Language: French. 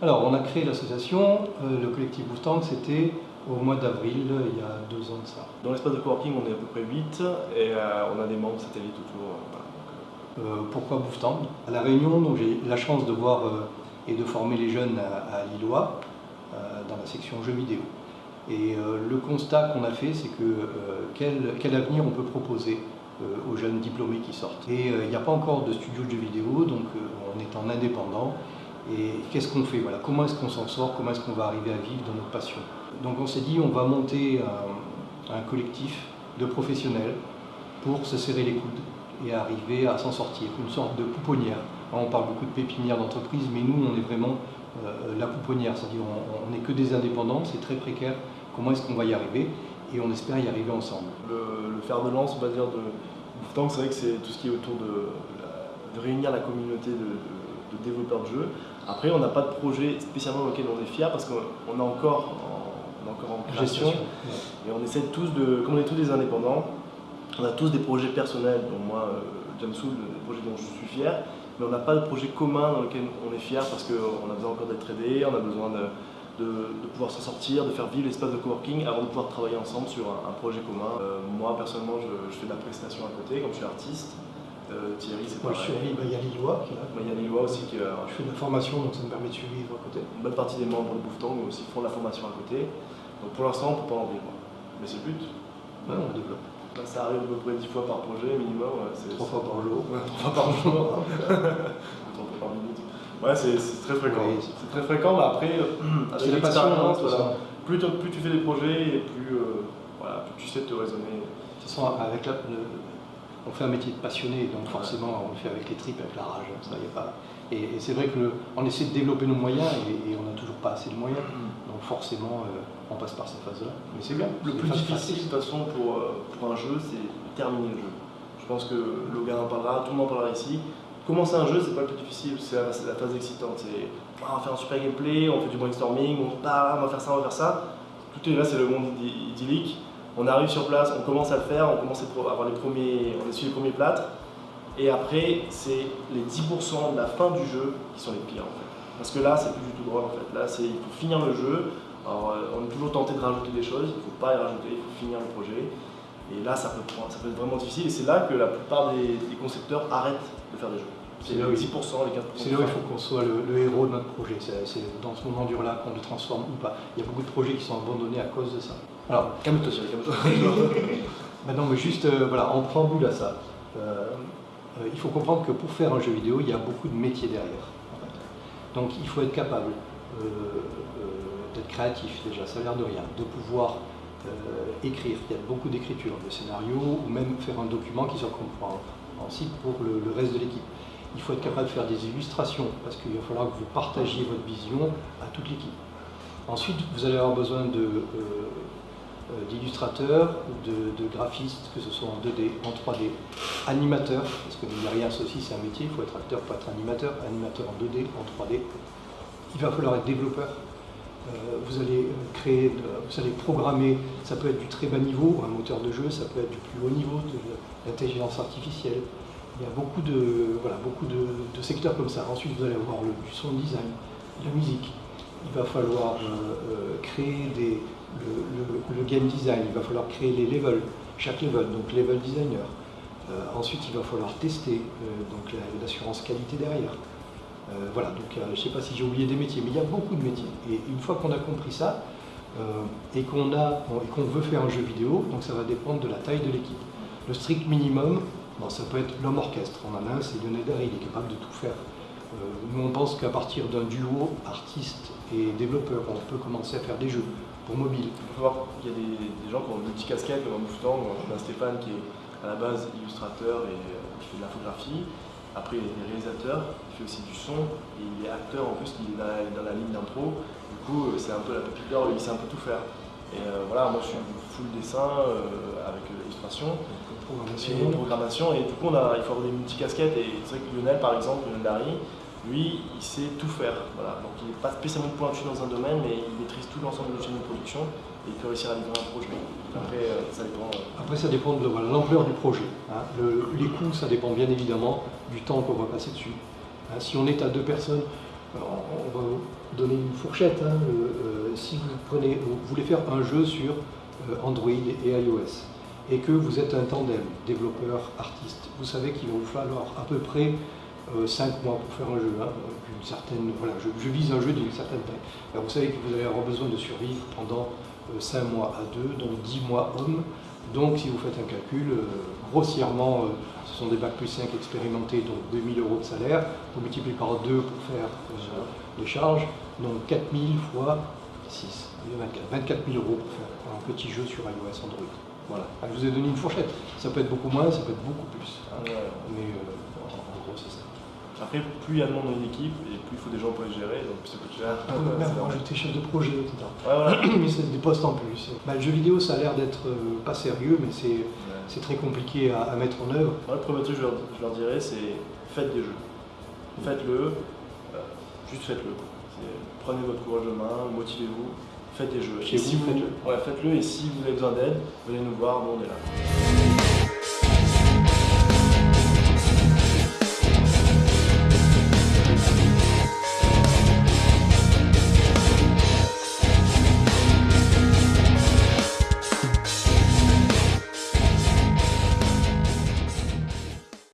Alors, on a créé l'association, euh, le collectif Boostang, c'était au mois d'avril, il y a deux ans de ça. Dans l'espace de coworking, on est à peu près 8 et euh, on a des membres satellites autour. Euh, pourquoi Bouftang À La Réunion, j'ai la chance de voir et de former les jeunes à, Lillois dans la section jeux vidéo. Et le constat qu'on a fait, c'est que quel, quel, avenir on peut proposer aux jeunes diplômés qui sortent? Et il n'y a pas encore de studio de jeux vidéo, donc on est en indépendant. Et qu'est-ce qu'on fait voilà, Comment est-ce qu'on s'en sort Comment est-ce qu'on va arriver à vivre dans notre passion Donc on s'est dit, on va monter un, collectif de professionnels pour se serrer les coudes et arriver à s'en sortir, une sorte de pouponnière. On parle beaucoup de pépinière d'entreprise, mais nous, on est vraiment euh, la pouponnière, c'est-à-dire on n'est que des indépendants, c'est très précaire. Comment est-ce qu'on va y arriver? Et on espère y arriver ensemble. Le, fer de lance, on va dire, de c'est vrai que c'est tout ce qui est autour de, réunir la communauté de développeurs de jeux après, on n'a pas de projet spécialement auquel on est fier parce qu'on est encore en, encore en création. Et on essaie tous de, comme on est tous des indépendants, on a tous des projets personnels, dont moi, euh, Jamsoul, des projets dont je suis fier, mais on n'a pas de projet commun dans lequel on est fier parce qu'on a besoin encore d'être aidé, on a besoin de, pouvoir s'en sortir, de faire vivre l'espace de coworking avant de pouvoir travailler ensemble sur un, projet commun. Euh, moi, personnellement, je, je, fais de la prestation à côté, comme je suis artiste. Euh, Thierry, c'est Moi, je survis, bah, il y a Lillois qui Lillois aussi qui. Euh, je fais de la formation, donc ça me permet de survivre à côté. Une bonne partie des membres de Bouffetang aussi font de la formation à côté. Donc pour l'instant, on ne peut pas en vivre. Mais c'est le but. Ouais, on développe. ça arrive à peu près 10 fois par projet minimum. Trois fois par jour. Trois fois par jour. Trois fois par minute. Ouais, c'est très fréquent. c'est très fréquent, mais après, euh, avec l'expérience, voilà, plus, plus, tu fais des projets et plus, voilà, plus tu sais te raisonner. De toute façon, avec la, on fait un métier de passionné, donc forcément on le fait avec les tripes, avec la rage. Ça, y a pas... Et, c'est vrai qu'on essaie de développer nos moyens et, on n'a toujours pas assez de moyens. Mm. Donc forcément, euh, on passe par cette phase-là. Mais c'est bien. Le plus difficile de toute façon pour, euh, pour un jeu, c'est terminer le jeu. Je pense que Logan en parlera, tout le monde en parlera ici. Commencer un jeu, c'est pas le plus difficile, c'est la, phase excitante. C'est ah, on va faire un super gameplay, on fait du brainstorming, on, on va faire ça, on va faire ça. Tout est là, c'est le monde idyllique on arrive sur place, on commence à le faire, on commence à avoir les premiers, on essuie les premiers plâtres, et après c'est les 10% de la fin du jeu qui sont les pires en fait. Parce que là c'est plus du tout drôle en fait, là c'est il faut finir le jeu, alors euh, on est toujours tenté de rajouter des choses, il ne faut pas y rajouter, il faut finir le projet, et là ça peut, ça peut être vraiment difficile, et c'est là que la plupart des, concepteurs arrêtent de faire des jeux. C'est les 10%, les 15%. C'est là où il faut qu'on soit le, héros de notre projet. C'est dans ce moment dur-là qu'on le transforme ou pas. Il y a beaucoup de projets qui sont abandonnés à cause de ça. Alors, calme-toi. Maintenant, mais juste, euh, voilà, en préambule à ça, euh, euh, il faut comprendre que pour faire un jeu vidéo, il y a beaucoup de métiers derrière. Donc, il faut être capable d'être créatif, déjà, ça a l'air de rien, de pouvoir écrire. Il y a beaucoup d'écriture, de scénarios, ou même faire un document qui soit compréhensible pour le, le reste de l'équipe. Il faut être capable de faire des illustrations, parce qu'il va falloir que vous partagiez votre vision à toute l'équipe. Ensuite, vous allez avoir besoin de euh, d'illustrateurs, de, graphistes, que ce soit en 2D, en 3D, animateurs, parce que derrière ça aussi c'est un métier, il faut être acteur pour être animateur, animateur en 2D, en 3D. Il va falloir être développeur. Euh, vous allez créer, vous allez programmer, ça peut être du très bas niveau, un moteur de jeu, ça peut être du plus haut niveau, de l'intelligence artificielle. Il y a beaucoup de, voilà, beaucoup de, secteurs comme ça. Ensuite, vous allez avoir le, du son design, la musique. Il va falloir euh, créer des, le, game design, il va falloir créer les levels, chaque level, donc level designer. Euh, ensuite, il va falloir tester, euh, donc l'assurance qualité derrière. Euh, voilà, donc je ne sais pas si j'ai oublié des métiers, mais il y a beaucoup de métiers. Et une fois qu'on a compris ça, et qu'on veut faire un jeu vidéo, donc ça va dépendre de la taille de l'équipe. Le strict minimum, ça peut être l'homme orchestre. On en a un, c'est Lionel il est capable de tout faire. Nous, on pense qu'à partir d'un duo artiste et développeur, on peut commencer à faire des jeux mobile. Il y a des, gens qui ont petite casquette comme un Mouftan, on a Stéphane qui est à la base illustrateur et euh, qui fait de l'infographie. Après, il est réalisateur, il fait aussi du son, et il est acteur en plus, il est dans la, ligne d'intro. Du coup, euh, c'est un peu la pépite d'or, il sait un peu tout faire. Et euh, voilà, moi je suis full dessin avec l'illustration, et programmation, et du coup on a, il faut avoir des multi-casquettes. Et c'est vrai que Lionel, par exemple, Lionel Larry, lui, il sait tout faire. Voilà. Donc il n'est pas spécialement pointu dans un domaine, mais il maîtrise tout l'ensemble de la chaîne de production et il peut réussir à livrer un projet. Après, euh, ça dépend. Euh, Après, ça dépend de l'ampleur du projet. Hein. les coûts, ça dépend bien évidemment du temps qu'on va passer dessus. Hein, si on est à deux personnes, On va vous donner une fourchette. hein. Euh, euh, si vous, prenez, vous voulez faire un jeu sur euh, Android et iOS et que vous êtes un tandem, développeur, artiste, vous savez qu'il va vous falloir à peu près 5 mois pour faire un jeu. hein, certaine, voilà, je, vise un jeu d'une certaine taille. Alors, vous savez que vous allez avoir besoin de survivre pendant 5 mois à 2, donc 10 mois hommes. Donc si vous faites un calcul, euh, grossièrement, euh, ce sont des bacs plus 5 expérimentés, donc 2000 euros de salaire. Vous multipliez par 2 pour faire euh, les charges, donc 4000 fois 6, 24, 24 000 euros pour faire un petit jeu sur iOS Android. Voilà. Ah, je vous ai donné une fourchette. Ça peut être beaucoup moins, ça peut être beaucoup plus. Ouais. Mais en gros, c'est ça. Après, plus il y a de monde dans une équipe, et plus il faut des gens pour les gérer, donc plus ça coûte cher. Normal. rajouter chef de projet, etc. Ouais, voilà. mais c'est des postes en plus. Bah, le jeu vidéo, ça a l'air d'être euh, pas sérieux, mais c'est Ouais. très compliqué à, à mettre en œuvre. Moi, le premier truc que je leur, je leur dirais, c'est faites des jeux. Faites-le, euh, juste faites-le. Prenez votre courage de main, motivez-vous, faites des jeux. Chez Et si vous, vous, faites-le. ouais, faites-le, et si vous avez besoin d'aide, venez nous voir, nous on est là.